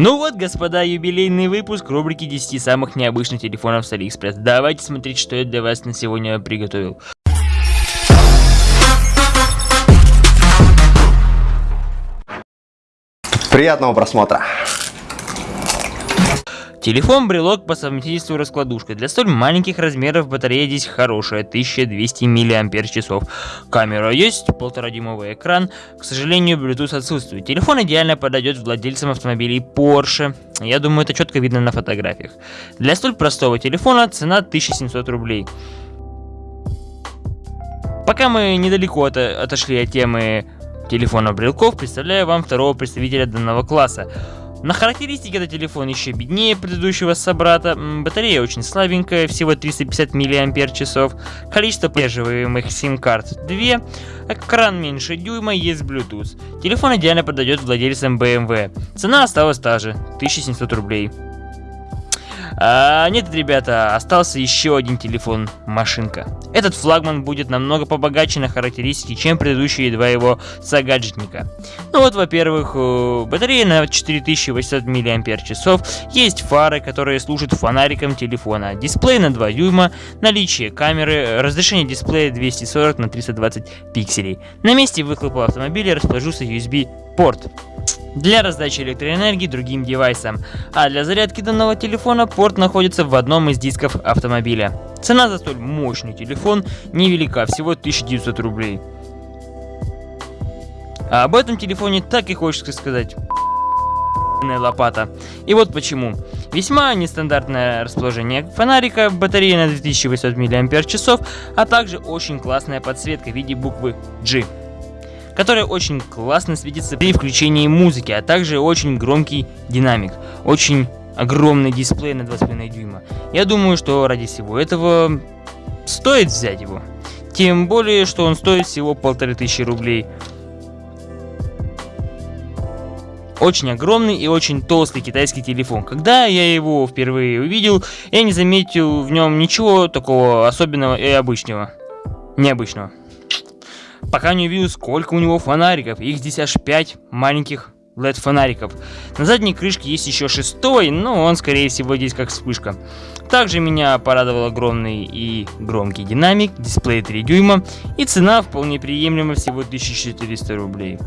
Ну вот, господа, юбилейный выпуск рубрики 10 самых необычных телефонов с Алиэкспресс. Давайте смотреть, что я для вас на сегодня приготовил. Приятного просмотра. Телефон-брелок по совместительству раскладушка. Для столь маленьких размеров батарея здесь хорошая, 1200 мАч. Камера есть, полуторадюймовый экран. К сожалению, Bluetooth отсутствует. Телефон идеально подойдет владельцам автомобилей Porsche. Я думаю, это четко видно на фотографиях. Для столь простого телефона цена 1700 рублей. Пока мы недалеко от, отошли от темы телефонов-брелков, представляю вам второго представителя данного класса. На характеристике этот телефон еще беднее предыдущего собрата. Батарея очень слабенькая, всего 350 мАч. Количество поддерживаемых сим-карт 2. Экран меньше дюйма, есть Bluetooth. Телефон идеально подойдет владельцам BMW. Цена осталась та же, 1700 рублей. А, нет, ребята, остался еще один телефон, машинка. Этот флагман будет намного побогаче на характеристики, чем предыдущие два его сагаджетника. Ну вот, во-первых, э, батарея на 4800 мАч, есть фары, которые служат фонариком телефона, дисплей на 2 дюйма, наличие камеры, разрешение дисплея 240 на 320 пикселей. На месте выхлопа автомобиля расположился USB порт для раздачи электроэнергии другим девайсам, а для зарядки данного телефона порт находится в одном из дисков автомобиля. Цена за столь мощный телефон невелика, всего 1900 рублей. А об этом телефоне так и хочется сказать лопата. И вот почему. Весьма нестандартное расположение фонарика, батарея на 2800 мАч, а также очень классная подсветка в виде буквы G которая очень классно светится при включении музыки, а также очень громкий динамик, очень огромный дисплей на 2,5 дюйма. Я думаю, что ради всего этого стоит взять его. Тем более, что он стоит всего полторы тысячи рублей. Очень огромный и очень толстый китайский телефон. Когда я его впервые увидел, я не заметил в нем ничего такого особенного и обычного. Необычного пока не увидел, сколько у него фонариков. Их здесь аж 5 маленьких LED фонариков. На задней крышке есть еще шестой, но он скорее всего здесь как вспышка. Также меня порадовал огромный и громкий динамик, дисплей 3 дюйма и цена вполне приемлема всего 1400 рублей.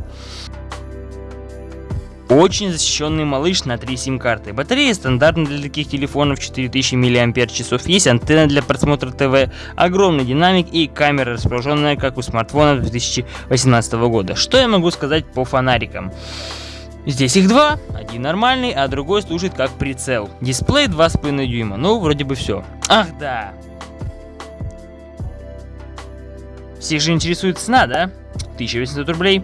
Очень защищенный малыш на 3 сим-карты. Батарея стандартная для таких телефонов 4000 мАч. Есть антенна для просмотра ТВ, огромный динамик и камера, расположенная как у смартфона 2018 года. Что я могу сказать по фонарикам? Здесь их два, один нормальный, а другой служит как прицел. Дисплей 2,5 дюйма, ну вроде бы все. Ах да! Всех же интересует цена, да? 1800 рублей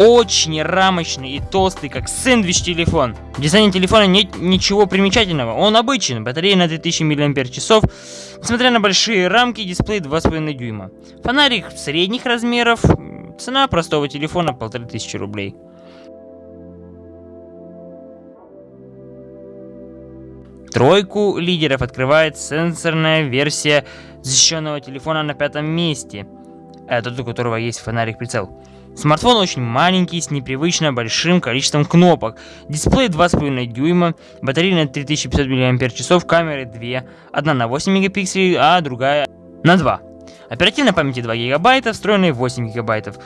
очень рамочный и толстый, как сэндвич телефон. В дизайне телефона нет ничего примечательного, он обычный, батарея на 2000 мАч, несмотря на большие рамки, дисплей 2,5 дюйма. Фонарик средних размеров, цена простого телефона 1500 рублей. Тройку лидеров открывает сенсорная версия защищенного телефона на пятом месте, это у которого есть фонарик-прицел. Смартфон очень маленький, с непривычно большим количеством кнопок. Дисплей 2,5 дюйма, батарея на 3500 мАч, камеры 2, одна на 8 мегапикселей, а другая на 2. Оперативной памяти 2 гигабайта, встроенной 8 гигабайтов.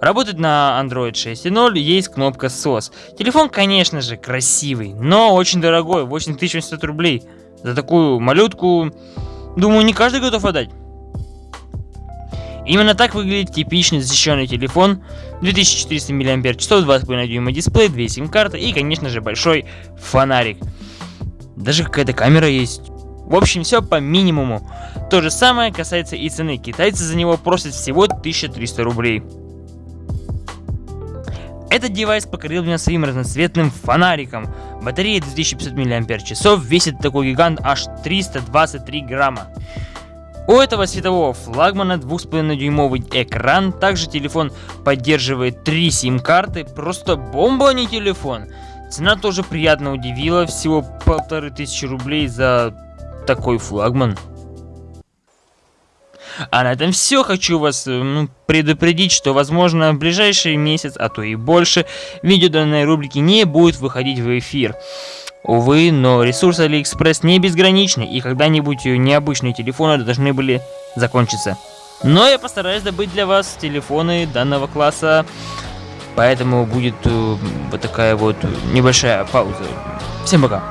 Работает на Android 6.0, есть кнопка SOS. Телефон, конечно же, красивый, но очень дорогой, 8800 рублей. За такую малютку, думаю, не каждый готов отдать. Именно так выглядит типичный защищенный телефон, 2400 мАч, 2,5 дюйма дисплей, 2 сим-карты и, конечно же, большой фонарик. Даже какая-то камера есть. В общем, все по минимуму. То же самое касается и цены. Китайцы за него просят всего 1300 рублей. Этот девайс покорил меня своим разноцветным фонариком. Батарея 2500 мАч, весит такой гигант аж 323 грамма. У этого светового флагмана 2,5-дюймовый экран, также телефон поддерживает 3 сим-карты, просто бомба, а не телефон. Цена тоже приятно удивила, всего полторы тысячи рублей за такой флагман. А на этом все. Хочу вас э, ну, предупредить, что возможно в ближайший месяц, а то и больше, видео данной рубрики не будет выходить в эфир. Увы, но ресурсы AliExpress не безграничны, и когда-нибудь необычные телефоны должны были закончиться. Но я постараюсь добыть для вас телефоны данного класса, поэтому будет э, вот такая вот небольшая пауза. Всем пока!